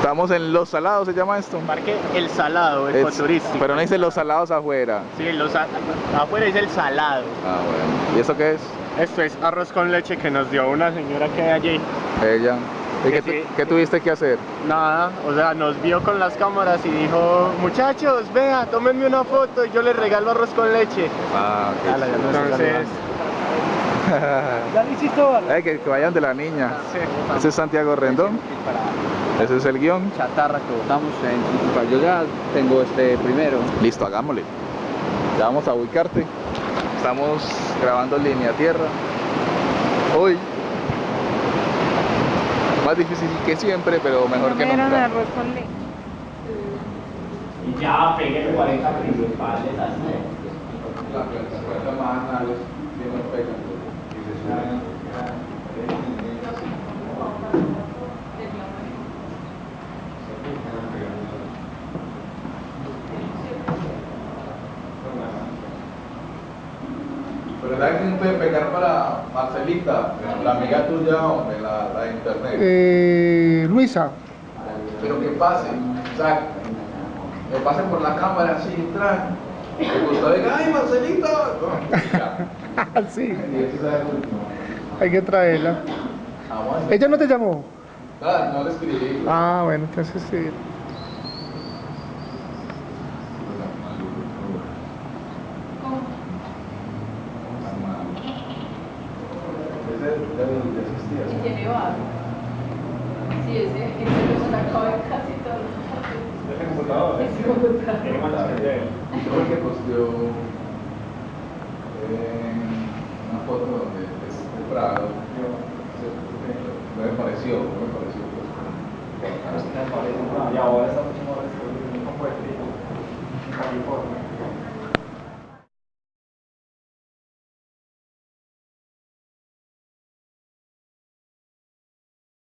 Estamos en Los Salados, ¿se llama esto? Parque El Salado, Es- ecoturístico. pero no dice Los Salados afuera. Sí, los a- afuera dice El Salado. Ah, bueno. ¿Y eso qué es? Esto es arroz con leche que nos dio una señora que hay allí. Ella. ¿Y qué, Sí. tu- qué tuviste que hacer? Nada, o sea, nos vio con las cámaras y dijo, muchachos, vea, tómenme una foto y yo les regalo arroz con leche. Ah, ok. Eh, Entonces, Ya lo hiciste, vale. que, que vayan de la niña. sí. Ese es Santiago Rendón. Ese es el guion. Chatarra que botamos en Chichipa. Yo ya tengo este primero. Listo, hagámosle. Ya vamos a ubicarte. Estamos grabando línea tierra. Hoy. Más difícil que siempre, pero mejor que nunca. Y ya pegué 40 principales ¿sabes quién puede pegar para Marcelita? La amiga tuya, hombre, la, la de internet. Eh, Luisa. Pero que pase, exacto. Que pase por la cámara así, track. Que Gustavo diga, ¡ay, Marcelita! No, sí, hay que traerla. Ah. ¿Ella no te llamó? Nada, no le escribí. Ah, bueno, entonces sí. Ese ya ya existía. ¿sí? Tiene barro. Sí, ese, ese lo sacaba de casi todo. Computador, Ese computador. tiene malas ideas. Yo creo que posteó eh, una foto donde es de Prado. No me pareció, no me pareció. Pues, Y ahora está mucho más restaurado, muy poco de frío. En California.